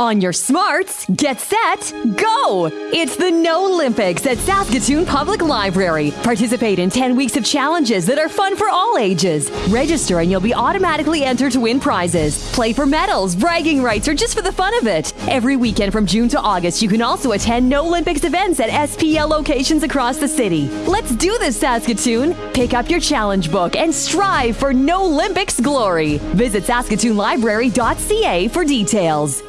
On your smarts, get set, go! It's the No Olympics at Saskatoon Public Library. Participate in 10 weeks of challenges that are fun for all ages. Register and you'll be automatically entered to win prizes. Play for medals, bragging rights, or just for the fun of it. Every weekend from June to August, you can also attend No Olympics events at SPL locations across the city. Let's do this, Saskatoon! Pick up your challenge book and strive for No Olympics glory. Visit saskatoonlibrary.ca for details.